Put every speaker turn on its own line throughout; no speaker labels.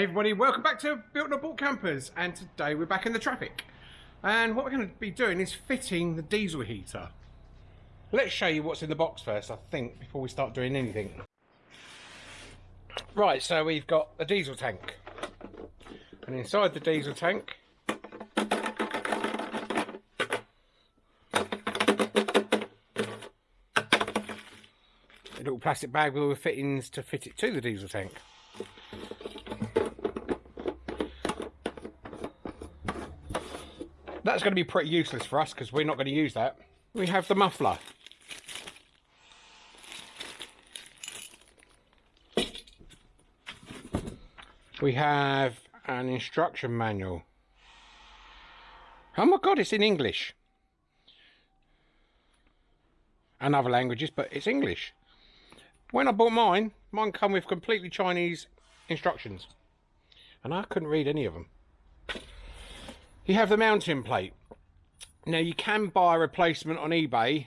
Hey everybody, welcome back to Built Not Bought Campers and today we're back in the Trafic and what we're going to be doing is fitting the diesel heater. Let's show you what's in the box first I think before we start doing anything. Right so we've got a diesel tank and inside the diesel tank a little plastic bag with all the fittings to fit it to the diesel tank. That's going to be pretty useless for us because we're not going to use that. We have the muffler. We have an instruction manual. Oh my god, it's in English. And other languages, but it's English. When I bought mine, mine come with completely Chinese instructions. And I couldn't read any of them. You have the mounting plate. Now you can buy a replacement on eBay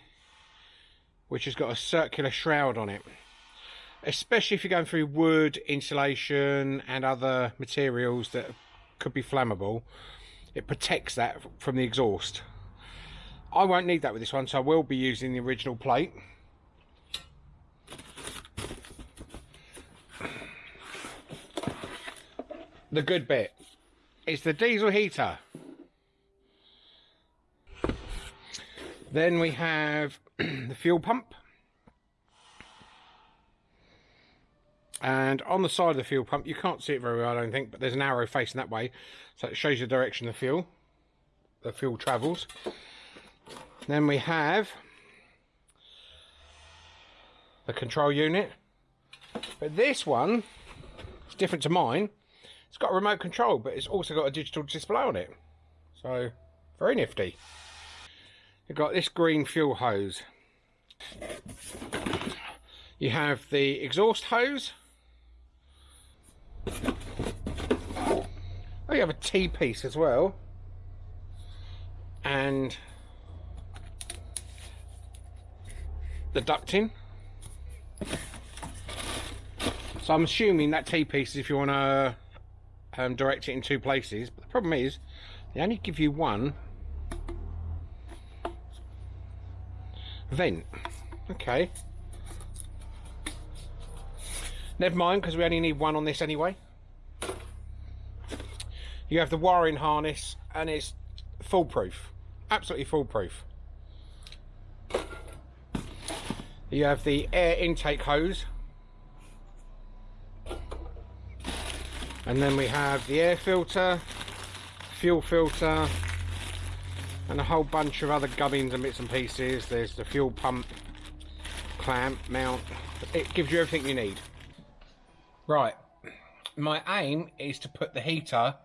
which has got a circular shroud on it. Especially if you're going through wood, insulation and other materials that could be flammable. It protects that from the exhaust. I won't need that with this one so I will be using the original plate. the good bit. It's the diesel heater. Then we have the fuel pump. And on the side of the fuel pump, you can't see it very well, I don't think, but there's an arrow facing that way. So it shows you the direction the fuel, the fuel travels. Then we have the control unit. But this one is different to mine. It's got a remote control, but it's also got a digital display on it. So, very nifty. You've got this green fuel hose. You have the exhaust hose. Oh, you have a T-piece as well. And the ducting. So I'm assuming that T-piece is if you want to um, direct it in two places. But the problem is, they only give you one vent. Okay. Never mind, because we only need one on this anyway. You have the wiring harness, and it's foolproof. Absolutely foolproof. You have the air intake hose and then we have the air filter fuel filter and a whole bunch of other gubbins and bits and pieces. There's the fuel pump clamp mount. It gives you everything you need. Right. My aim is to put the heater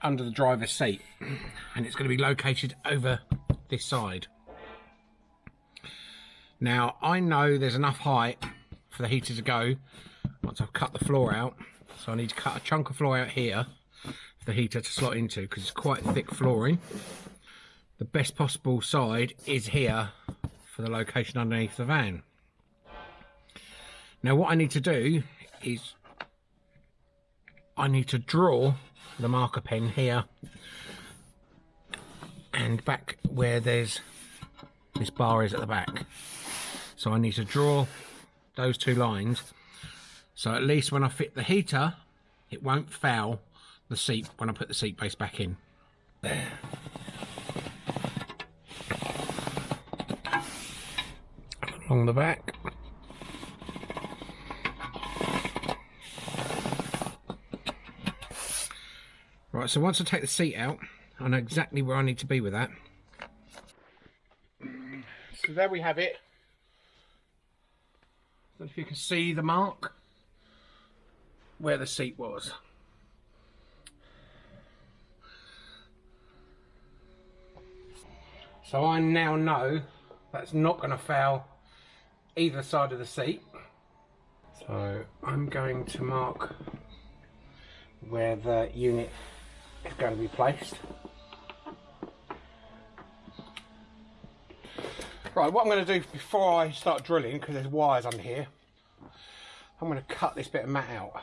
under the driver's seat and it's going to be located over this side. Now I know there's enough height for the heater to go once I've cut the floor out so I need to cut a chunk of floor out here for the heater to slot into because it's quite thick flooring. The best possible side is here for the location underneath the van. Now what I need to do is I need to draw the marker pen here and back where there's this bar is at the back. So I need to draw those two lines so at least when I fit the heater, it won't foul the seat when I put the seat base back in. There. Along the back. Right, so once I take the seat out, I know exactly where I need to be with that. So there we have it. I don't know if you can see the mark where the seat was. So I now know that's not going to foul either side of the seat. So I'm going to mark where the unit is going to be placed. Right, what I'm going to do before I start drilling, because there's wires under here, I'm going to cut this bit of mat out.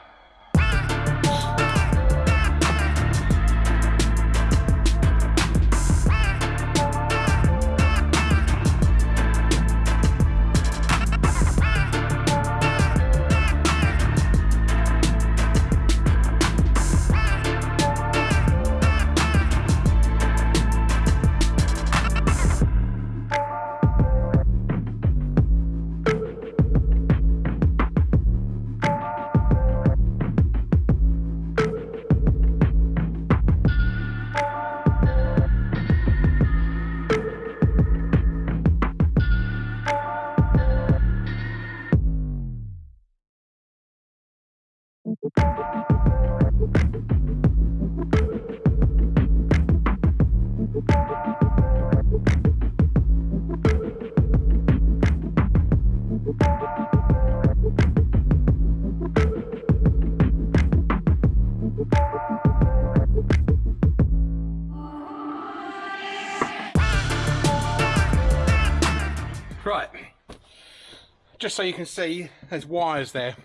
Just so you can see, there's wires there.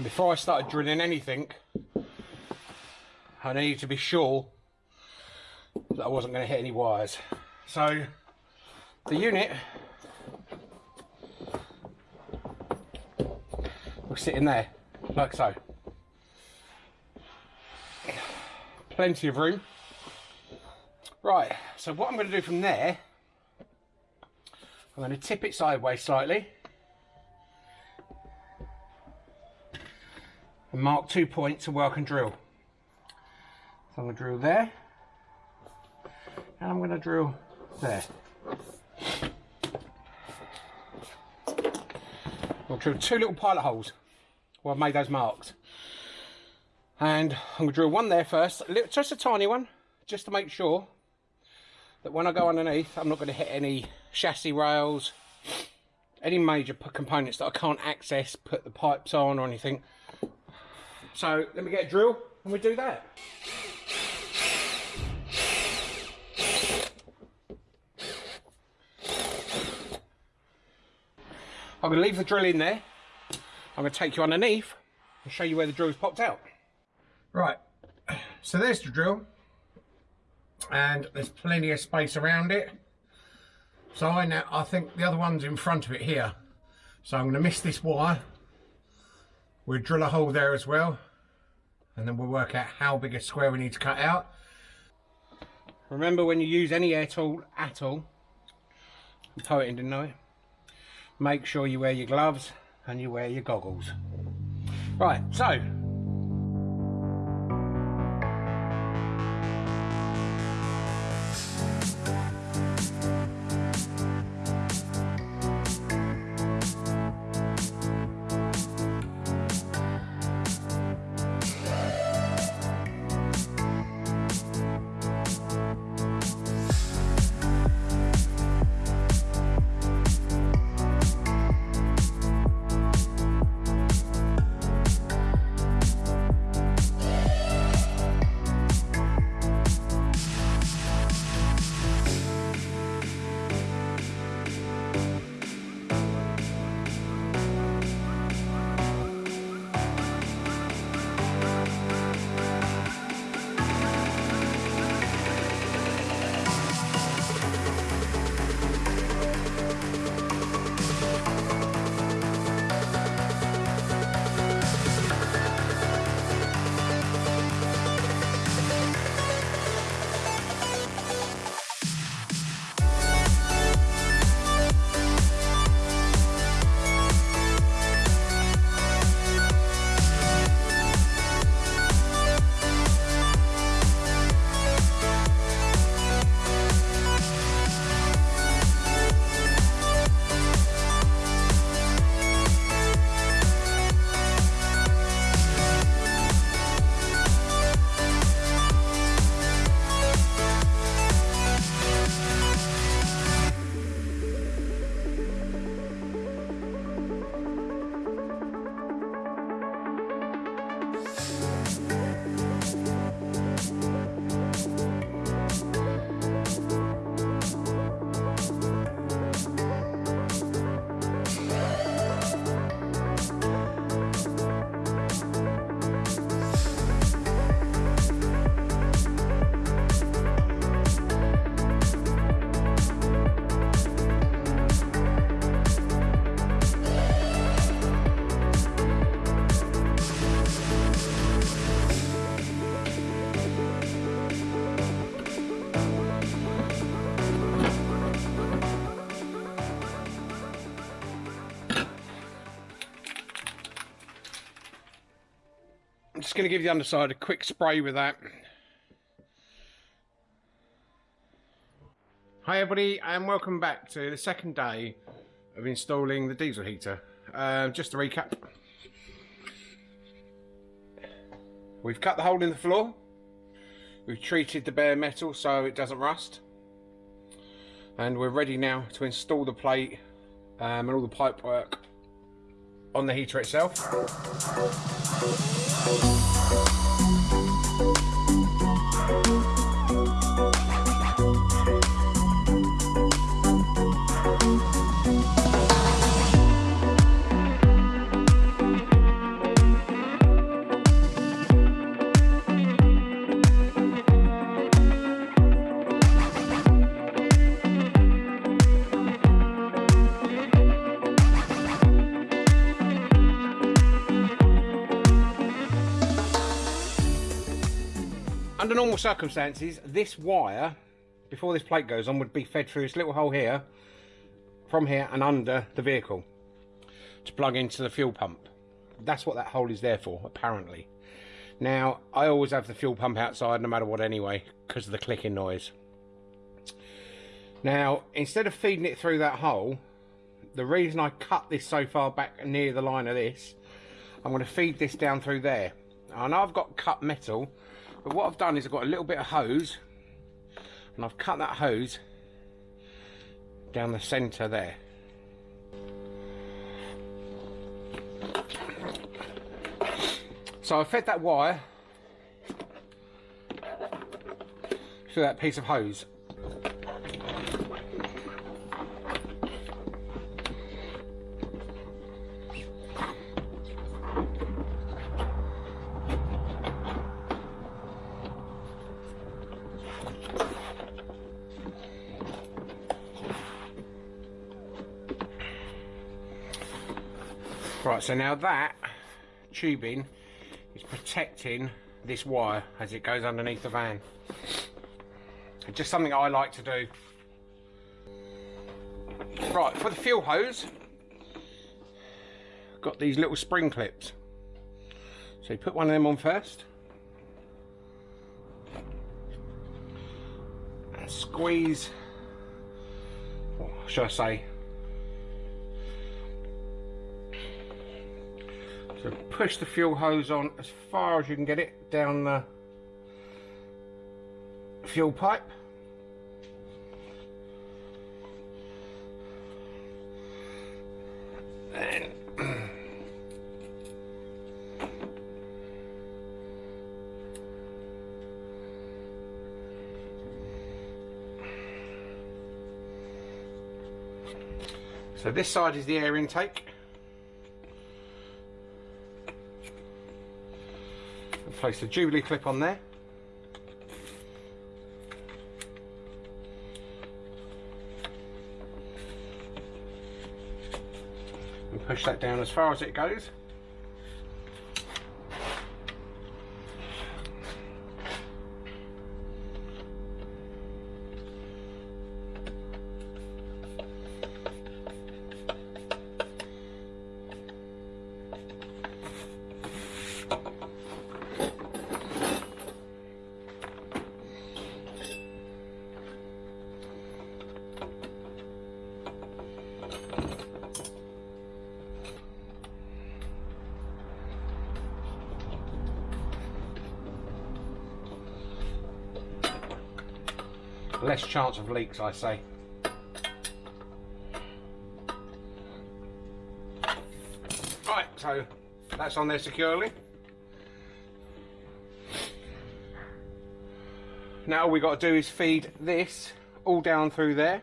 Before I started drilling anything, I needed to be sure that I wasn't going to hit any wires. So, the unit will sit in there, like so. Plenty of room. Right, so what I'm going to do from there, I'm going to tip it sideways slightly. And mark two points where work and drill. So I'm going to drill there. And I'm going to drill there. I'll drill two little pilot holes where I've made those marks. And I'm going to drill one there first, just a tiny one, just to make sure that when I go underneath, I'm not going to hit any chassis rails, any major components that I can't access, put the pipes on or anything. So let me get a drill and we do that. I'm going to leave the drill in there. I'm going to take you underneath and show you where the drill's popped out. Right, so there's the drill and there's plenty of space around it. So I now I think the other one's in front of it here. So I'm going to miss this wire. We'll drill a hole there as well. And then we'll work out how big a square we need to cut out. Remember when you use any air tool at all, poet didn't know it, make sure you wear your gloves and you wear your goggles. Right, so just going to give the underside a quick spray with that. Hi everybody and welcome back to the second day of installing the diesel heater. Um, just to recap, we've cut the hole in the floor, we've treated the bare metal so it doesn't rust, and we're ready now to install the plate um, and all the pipe work on the heater itself. Música normal circumstances, this wire, before this plate goes on, would be fed through this little hole here, from here and under the vehicle, to plug into the fuel pump. That's what that hole is there for, apparently. Now, I always have the fuel pump outside, no matter what anyway, because of the clicking noise. Now, instead of feeding it through that hole, the reason I cut this so far back near the line of this, I'm going to feed this down through there. And I've got cut metal, but what I've done is I've got a little bit of hose and I've cut that hose down the centre there. So I fed that wire through that piece of hose Right, so now that tubing is protecting this wire as it goes underneath the van. It's just something I like to do. Right, for the fuel hose, got these little spring clips. So you put one of them on first. And squeeze, what should I say, push the fuel hose on as far as you can get it down the fuel pipe. And so this side is the air intake. Place the Jubilee clip on there. And push that down as far as it goes. Chance of leaks I say. Right, so that's on there securely. Now all we got to do is feed this all down through there.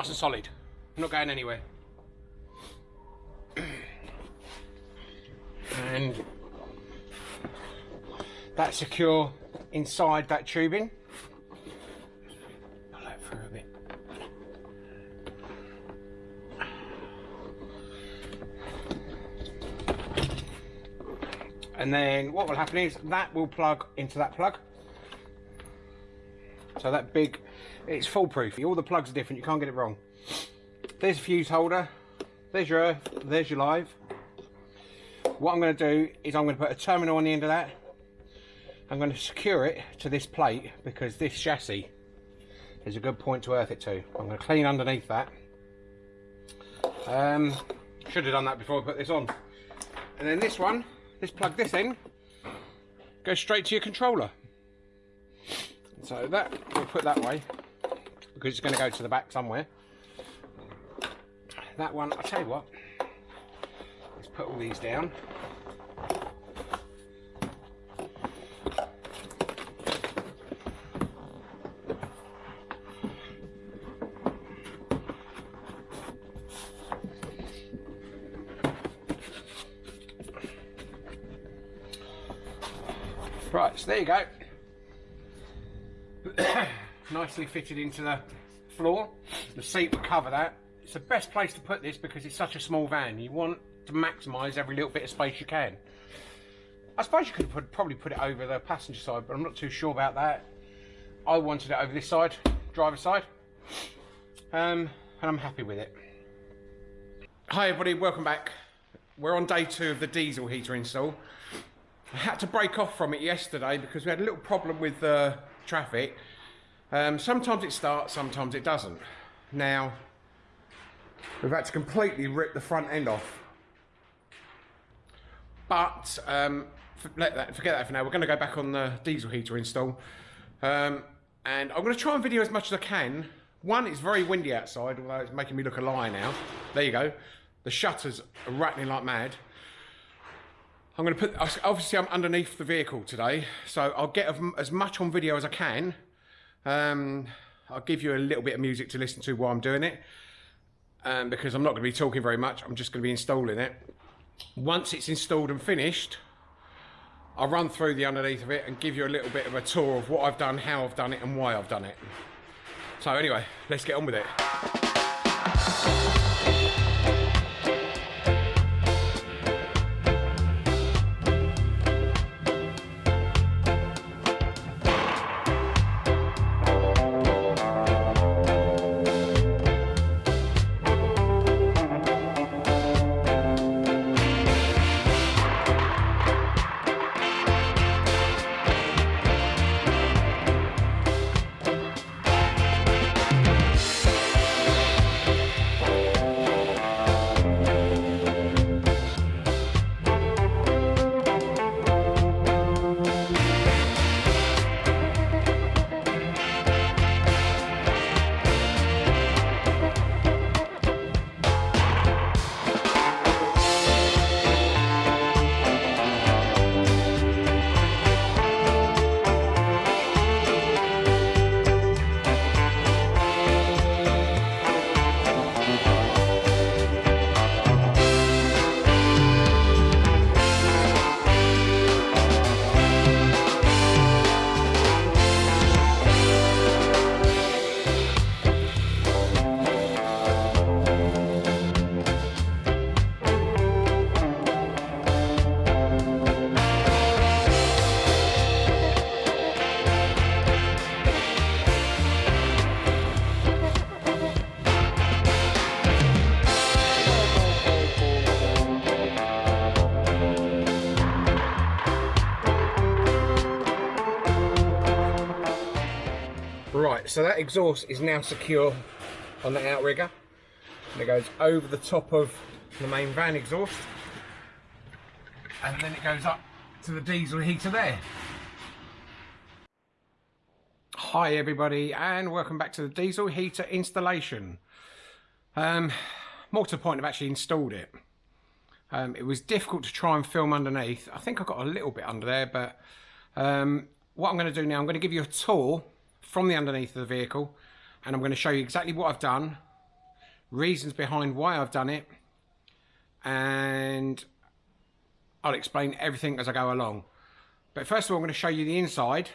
Nice and solid. I'm not going anywhere. and that's secure inside that tubing. Pull that through a bit. And then what will happen is that will plug into that plug. So that big, it's foolproof. All the plugs are different, you can't get it wrong. There's a fuse holder, there's your earth, there's your live. What I'm going to do is I'm going to put a terminal on the end of that. I'm going to secure it to this plate because this chassis is a good point to earth it to. I'm going to clean underneath that. Um, should have done that before I put this on. And then this one, let's plug this in, goes straight to your controller. So that, we'll put that way because it's going to go to the back somewhere. That one, I'll tell you what, let's put all these down. Right, so there you go. Nicely fitted into the floor. The seat will cover that. It's the best place to put this because it's such a small van. You want to maximise every little bit of space you can. I suppose you could put, probably put it over the passenger side, but I'm not too sure about that. I wanted it over this side, driver side, um, and I'm happy with it. Hi everybody, welcome back. We're on day two of the diesel heater install. I had to break off from it yesterday because we had a little problem with uh, Trafic. Um, sometimes it starts, sometimes it doesn't. Now, we've had to completely rip the front end off. But, um, let that, forget that for now. We're going to go back on the diesel heater install. Um, and I'm going to try and video as much as I can. One, it's very windy outside, although it's making me look a liar now. There you go. The shutters are rattling like mad. I'm going to put, obviously I'm underneath the vehicle today, so I'll get as much on video as I can. Um, I'll give you a little bit of music to listen to while I'm doing it, um, because I'm not going to be talking very much, I'm just going to be installing it. Once it's installed and finished, I'll run through the underneath of it and give you a little bit of a tour of what I've done, how I've done it and why I've done it. So anyway, let's get on with it. So that exhaust is now secure on the outrigger. And it goes over the top of the main van exhaust. And then it goes up to the diesel heater there. Hi everybody and welcome back to the diesel heater installation. Um, more to the point, I've actually installed it. Um, it was difficult to try and film underneath. I think I got a little bit under there, but um, what I'm going to do now, I'm going to give you a tour from the underneath of the vehicle. and I'm going to show you exactly what I've done, reasons behind why I've done it, and I'll explain everything as I go along. But first of all, I'm going to show you the inside.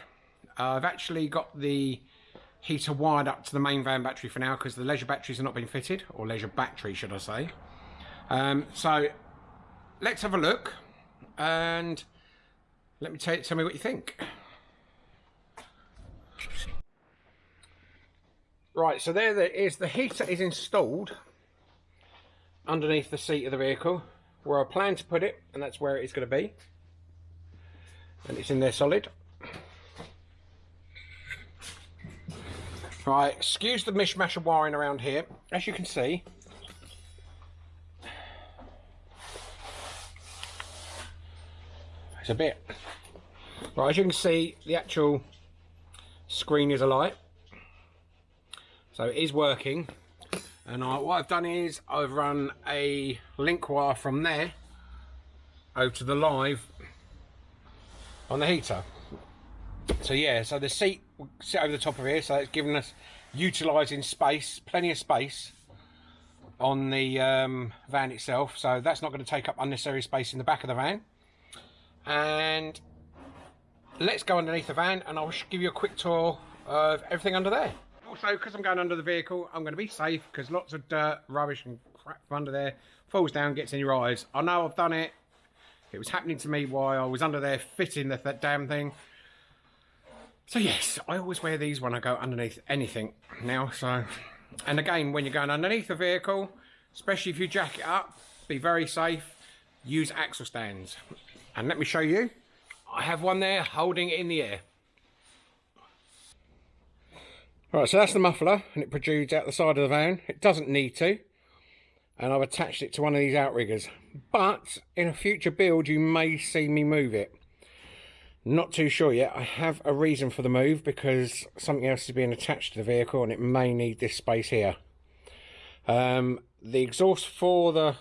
Uh, I've actually got the heater wired up to the main van battery for now because the leisure batteries are not being fitted, or leisure battery should I say. Um, so let's have a look and let me tell, tell me what you think. Right, so there, is the heater is installed underneath the seat of the vehicle where I plan to put it and that's where it is going to be. And it's in there solid. Right excuse the mishmash of wiring around here. As you can see it's a bit. Right as you can see the actual screen is alight so it is working. And I, what I've done is I've run a link wire from there over to the live on the heater. So yeah so the seat will sit over the top of here so it's giving us utilizing space plenty of space on the um, van itself. So that's not going to take up unnecessary space in the back of the van. And let's go underneath the van and I'll give you a quick tour of everything under there also because I'm going under the vehicle I'm going to be safe because lots of dirt rubbish and crap under there falls down gets in your eyes. I know I've done it. It was happening to me while I was under there fitting the, that damn thing. So yes I always wear these when I go underneath anything now so. And again when you're going underneath a vehicle especially if you jack it up be very safe. Use axle stands. And let me show you. I have one there holding it in the air Right, so that's the muffler, and it protrudes out the side of the van. It doesn't need to, and I've attached it to one of these outriggers. But in a future build, you may see me move it. Not too sure yet. I have a reason for the move because something else is being attached to the vehicle, and it may need this space here. Um, the exhaust for the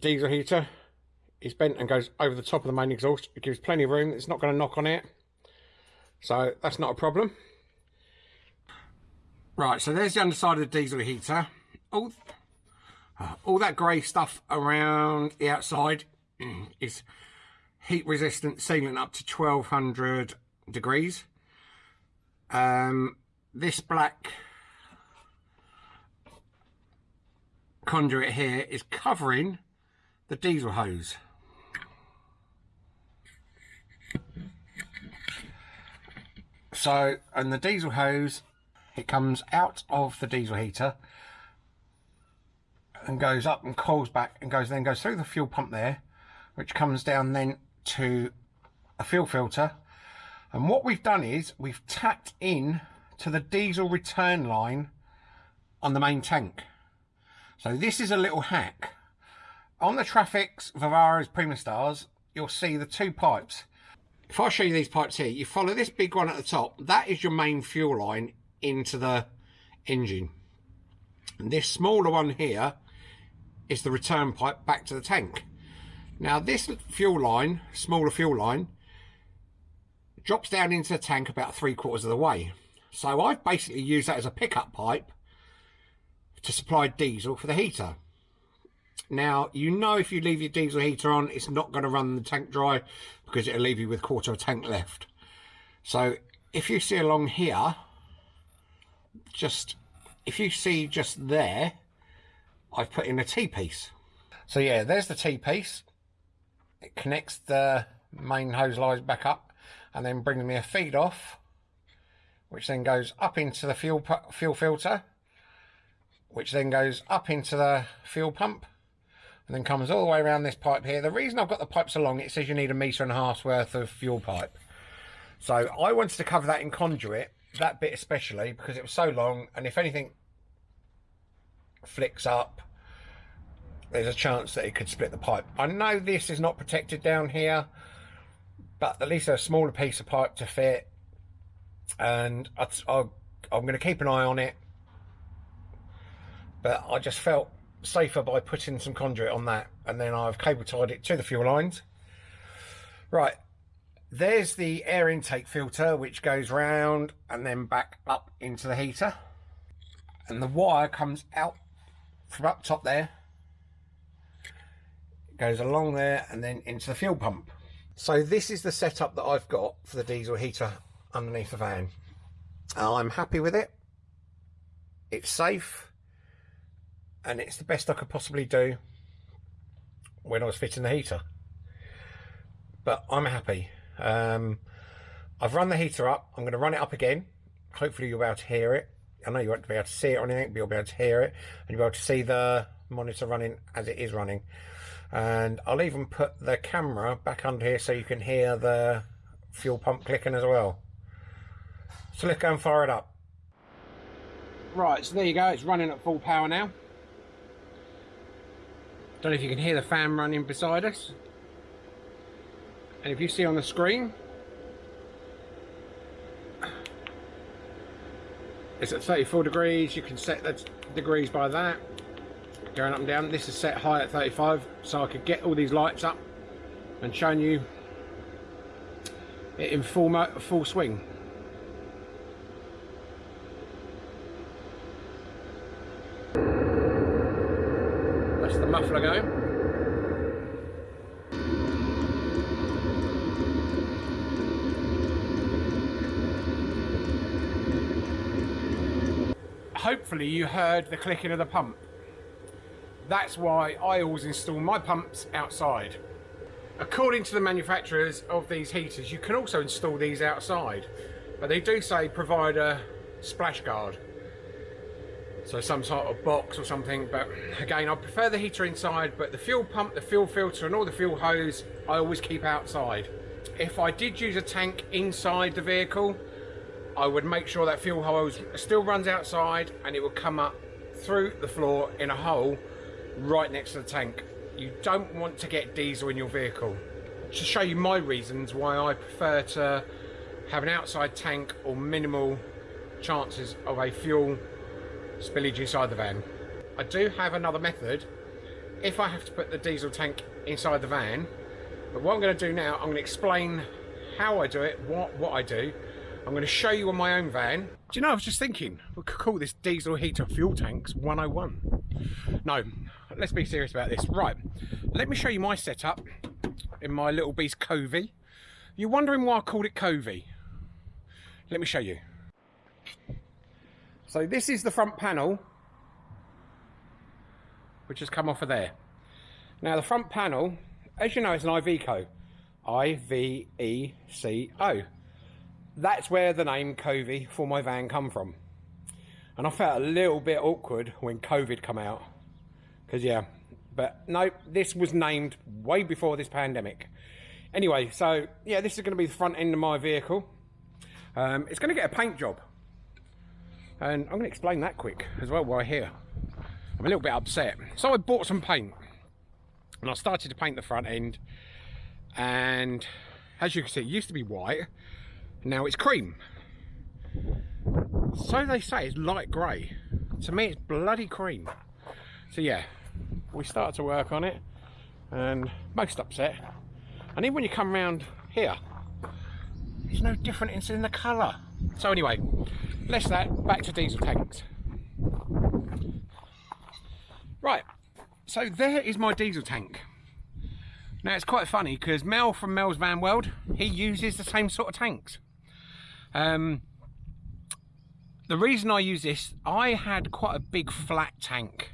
diesel heater is bent and goes over the top of the main exhaust. It gives plenty of room. It's not going to knock on it so that's not a problem. Right, so there's the underside of the diesel heater. All, uh, all that grey stuff around the outside is heat resistant sealant up to 1200 degrees. Um, this black conduit here is covering the diesel hose. So, and the diesel hose, it comes out of the diesel heater and goes up and cools back and goes then goes through the fuel pump there, which comes down then to a fuel filter. And what we've done is we've tacked in to the diesel return line on the main tank. So this is a little hack. On the Trafics Vivaros Primastars, you'll see the two pipes if I show you these pipes here, you follow this big one at the top. That is your main fuel line into the engine. And this smaller one here is the return pipe back to the tank. Now this fuel line, smaller fuel line, drops down into the tank about three quarters of the way. So I've basically used that as a pickup pipe to supply diesel for the heater. Now, you know if you leave your diesel heater on, it's not going to run the tank dry because it'll leave you with quarter of a tank left. So if you see along here, just, if you see just there, I've put in a T-piece. So yeah, there's the T-piece. It connects the main hose lines back up and then brings me a feed off, which then goes up into the fuel, fuel filter, which then goes up into the fuel pump, and then comes all the way around this pipe here. The reason I've got the pipes along, it says you need a metre and a half's worth of fuel pipe. So I wanted to cover that in conduit, that bit especially, because it was so long, and if anything flicks up, there's a chance that it could split the pipe. I know this is not protected down here, but at least a smaller piece of pipe to fit, and I, am going to keep an eye on it. But I just felt safer by putting some conduit on that and then I've cable tied it to the fuel lines. Right, there's the air intake filter which goes round and then back up into the heater. And the wire comes out from up top there it goes along there and then into the fuel pump. So this is the setup that I've got for the diesel heater underneath the van. I'm happy with it. It's safe and it's the best I could possibly do when I was fitting the heater. But I'm happy. Um, I've run the heater up. I'm going to run it up again. Hopefully you'll be able to hear it. I know you won't be able to see it or anything but you'll be able to hear it and you'll be able to see the monitor running as it is running. And I'll even put the camera back under here so you can hear the fuel pump clicking as well. So let's go and fire it up. Right so there you go. It's running at full power now don't know if you can hear the fan running beside us. And if you see on the screen it's at 34 degrees. You can set the degrees by that. Going up and down. This is set high at 35 so I could get all these lights up and showing you it in full full swing muffler going hopefully you heard the clicking of the pump. That's why I always install my pumps outside. According to the manufacturers of these heaters, you can also install these outside, but they do say provide a splash guard. So some sort of box or something, but again, I prefer the heater inside, but the fuel pump, the fuel filter and all the fuel hose, I always keep outside. If I did use a tank inside the vehicle, I would make sure that fuel hose still runs outside and it will come up through the floor in a hole right next to the tank. You don't want to get diesel in your vehicle. To show you my reasons why I prefer to have an outside tank or minimal chances of a fuel spillage inside the van. I do have another method if I have to put the diesel tank inside the van but what I'm going to do now I'm going to explain how I do it what what I do I'm going to show you on my own van. Do you know, I was just thinking, we could call this diesel heater fuel tanks 101. No, let's be serious about this. Right, let me show you my setup in my little beast Covey. You're wondering why I called it Covey? Let me show you. So this is the front panel, which has come off of there. Now the front panel, as you know, is an Iveco. I-V-E-C-O that's where the name Covey for my van come from. And I felt a little bit awkward when COVID come out. Because, yeah, but no, this was named way before this pandemic. Anyway, so, yeah, this is going to be the front end of my vehicle. Um, it's going to get a paint job. And I'm going to explain that quick as well while here. I'm a little bit upset. So I bought some paint. And I started to paint the front end. And as you can see, it used to be white now it's cream. So they say it's light grey. To me it's bloody cream. So yeah, we start to work on it and most upset. And even when you come around here, it's no different in the colour. So anyway, less that, back to diesel tanks. Right, so there is my diesel tank. Now it's quite funny because Mel from Mel's Van World, he uses the same sort of tanks. Um, the reason I use this, I had quite a big flat tank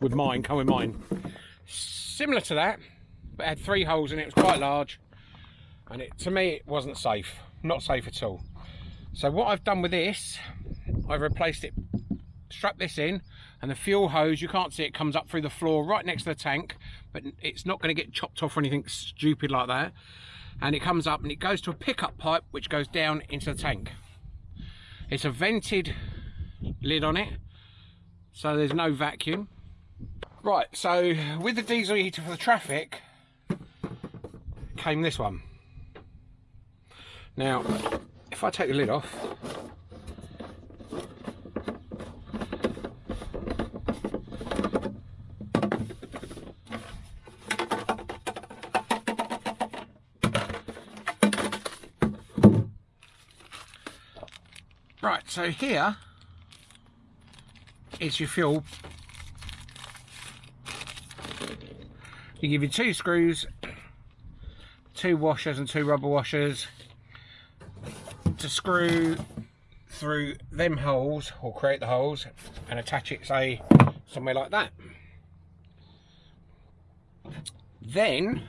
with mine, come with mine. Similar to that, but had three holes in it, it was quite large. And it, to me, it wasn't safe, not safe at all. So what I've done with this, I've replaced it, strapped this in, and the fuel hose, you can't see it, comes up through the floor right next to the tank, but it's not going to get chopped off or anything stupid like that and it comes up and it goes to a pickup pipe which goes down into the tank. It's a vented lid on it, so there's no vacuum. Right, so with the diesel heater for the Trafic came this one. Now, if I take the lid off, Right, so here is your fuel. You give you two screws, two washers and two rubber washers to screw through them holes or create the holes and attach it say somewhere like that. Then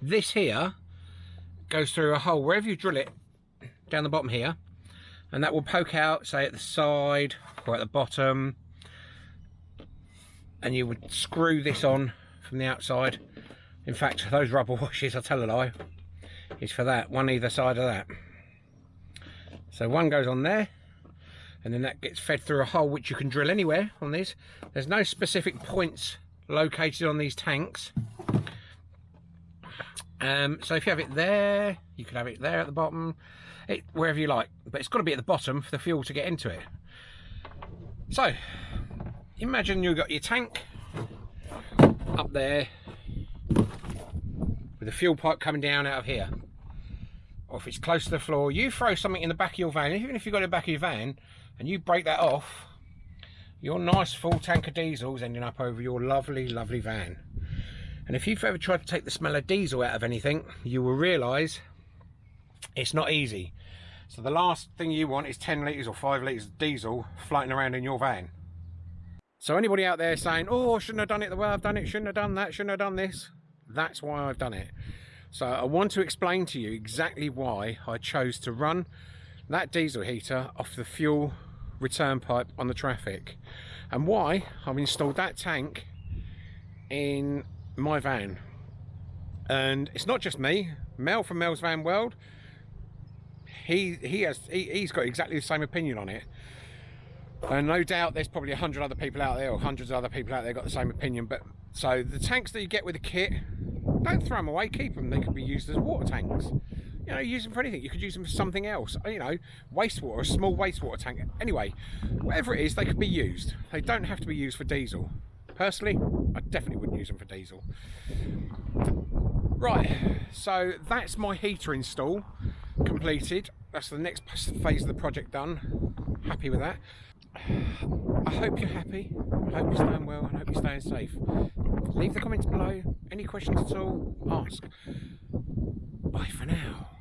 this here goes through a hole. Wherever you drill it down the bottom here and that will poke out say at the side or at the bottom and you would screw this on from the outside. In fact those rubber washers I tell a lie is for that one either side of that so one goes on there and then that gets fed through a hole which you can drill anywhere on these. There's no specific points located on these tanks. Um, so if you have it there, you can have it there at the bottom, it, wherever you like. But it's got to be at the bottom for the fuel to get into it. So, imagine you've got your tank up there with the fuel pipe coming down out of here or if it's close to the floor, you throw something in the back of your van, even if you've got it in the back of your van, and you break that off, your nice full tank of diesel is ending up over your lovely, lovely van. And if you've ever tried to take the smell of diesel out of anything, you will realise it's not easy. So the last thing you want is 10 litres or 5 litres of diesel floating around in your van. So anybody out there saying, oh, I shouldn't have done it the way I've done it, shouldn't have done that, shouldn't have done this, that's why I've done it. So I want to explain to you exactly why I chose to run that diesel heater off the fuel return pipe on the Trafic and why I've installed that tank in my van. And it's not just me Mel from Mel's Van World he he has he, he's got exactly the same opinion on it. And no doubt there's probably a hundred other people out there or hundreds of other people out there got the same opinion but so the tanks that you get with the kit don't throw them away, keep them. They could be used as water tanks. You know, use them for anything. You could use them for something else. You know, wastewater, a small wastewater tank. Anyway, whatever it is, they could be used. They don't have to be used for diesel. Personally, I definitely wouldn't use them for diesel. Right, so that's my heater install completed. That's the next phase of the project done. Happy with that. I hope you're happy. I hope you're staying well and I hope you're staying safe. Leave the comments below. Any questions at all, ask. Bye for now.